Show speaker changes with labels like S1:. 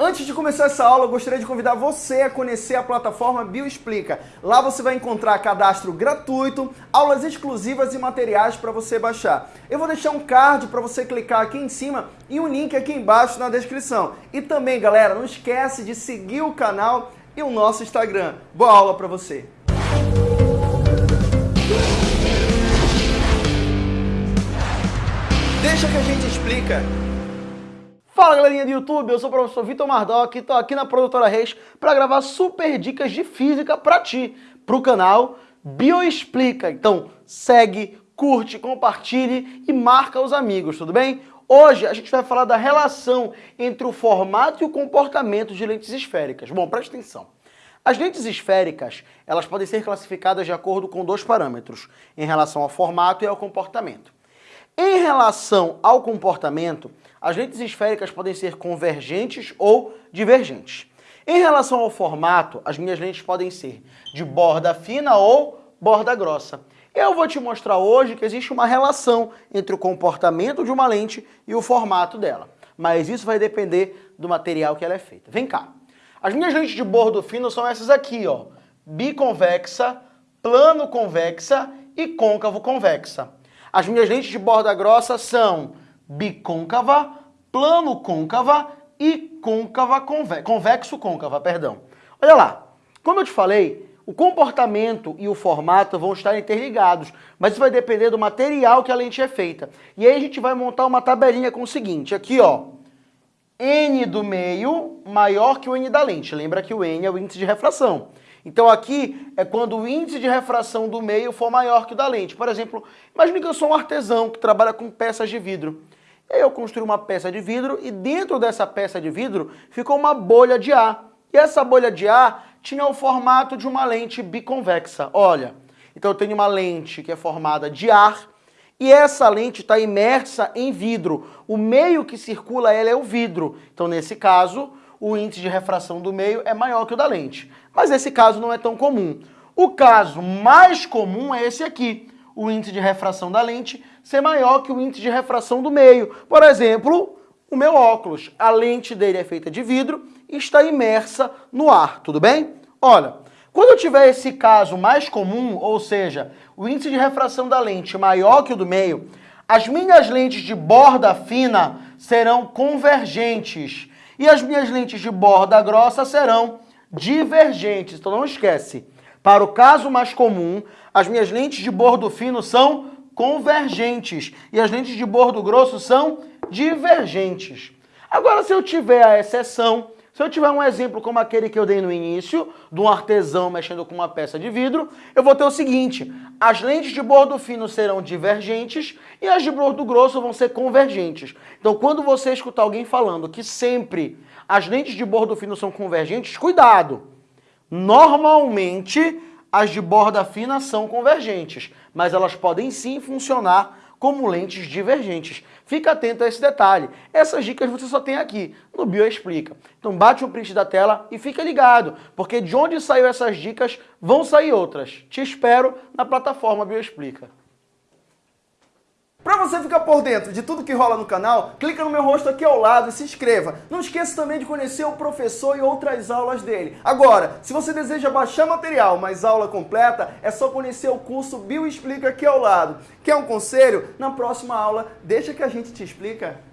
S1: Antes de começar essa aula, eu gostaria de convidar você a conhecer a plataforma Bioexplica. Lá você vai encontrar cadastro gratuito, aulas exclusivas e materiais para você baixar. Eu vou deixar um card para você clicar aqui em cima e um link aqui embaixo na descrição. E também, galera, não esquece de seguir o canal e o nosso Instagram. Boa aula para você! Deixa que a gente explica. Fala galerinha do YouTube, eu sou o professor Vitor Mardoc e estou aqui na Produtora Reis para gravar super dicas de física para ti, para o canal Bioexplica. Então segue, curte, compartilhe e marca os amigos, tudo bem? Hoje a gente vai falar da relação entre o formato e o comportamento de lentes esféricas. Bom, preste atenção. As lentes esféricas, elas podem ser classificadas de acordo com dois parâmetros, em relação ao formato e ao comportamento. Em relação ao comportamento, as lentes esféricas podem ser convergentes ou divergentes. Em relação ao formato, as minhas lentes podem ser de borda fina ou borda grossa. Eu vou te mostrar hoje que existe uma relação entre o comportamento de uma lente e o formato dela. Mas isso vai depender do material que ela é feita. Vem cá. As minhas lentes de bordo fino são essas aqui, ó. Biconvexa, plano convexa e côncavo convexa. As minhas lentes de borda grossa são bicôncava, plano côncava e côncava conve convexo côncava, perdão. Olha lá, como eu te falei, o comportamento e o formato vão estar interligados, mas isso vai depender do material que a lente é feita. E aí a gente vai montar uma tabelinha com o seguinte, aqui ó, N do meio maior que o N da lente. Lembra que o N é o índice de refração. Então aqui é quando o índice de refração do meio for maior que o da lente. Por exemplo, imagine que eu sou um artesão que trabalha com peças de vidro. Eu construí uma peça de vidro e dentro dessa peça de vidro ficou uma bolha de ar. E essa bolha de ar tinha o formato de uma lente biconvexa. Olha, então eu tenho uma lente que é formada de ar e essa lente está imersa em vidro. O meio que circula ela é o vidro. Então nesse caso, o índice de refração do meio é maior que o da lente. Mas esse caso não é tão comum. O caso mais comum é esse aqui, o índice de refração da lente ser maior que o índice de refração do meio. Por exemplo, o meu óculos, a lente dele é feita de vidro e está imersa no ar, tudo bem? Olha, quando eu tiver esse caso mais comum, ou seja, o índice de refração da lente maior que o do meio, as minhas lentes de borda fina serão convergentes e as minhas lentes de borda grossa serão divergentes. Então não esquece, para o caso mais comum, as minhas lentes de bordo fino são convergentes e as lentes de bordo grosso são divergentes. Agora, se eu tiver a exceção, se eu tiver um exemplo como aquele que eu dei no início, de um artesão mexendo com uma peça de vidro, eu vou ter o seguinte, as lentes de bordo fino serão divergentes e as de bordo grosso vão ser convergentes. Então, quando você escutar alguém falando que sempre as lentes de bordo fino são convergentes, cuidado! Normalmente, as de borda fina são convergentes, mas elas podem sim funcionar como lentes divergentes. Fica atento a esse detalhe. Essas dicas você só tem aqui no Bioexplica. Então bate um print da tela e fica ligado, porque de onde saiu essas dicas, vão sair outras. Te espero na plataforma Bioexplica. Para você ficar por dentro de tudo que rola no canal, clica no meu rosto aqui ao lado e se inscreva. Não esqueça também de conhecer o professor e outras aulas dele. Agora, se você deseja baixar material, mas aula completa, é só conhecer o curso Bioexplica aqui ao lado. Quer um conselho? Na próxima aula, deixa que a gente te explica.